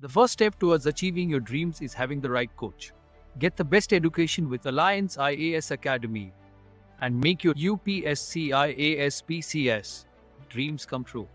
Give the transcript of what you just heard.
The first step towards achieving your dreams is having the right coach. Get the best education with Alliance IAS Academy and make your UPSC IAS PCS dreams come true.